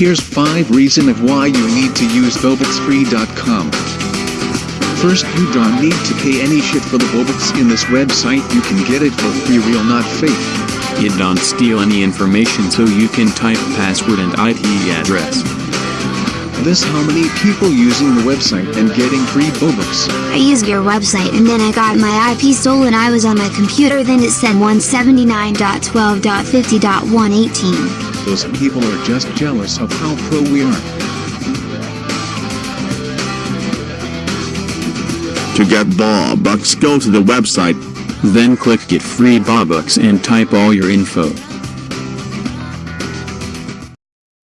Here's 5 reason of why you need to use bobucksfree.com. First you don't need to pay any shit for the Bobux in this website you can get it for free real not fake. It don't steal any information so you can type password and IP address. This how many people using the website and getting free Bobux. I used your website and then I got my IP stolen I was on my computer then it said 179.12.50.118. Those people are just jealous of how pro we are. To get Bob Bucks go to the website. Then click get free Bob Bucks and type all your info.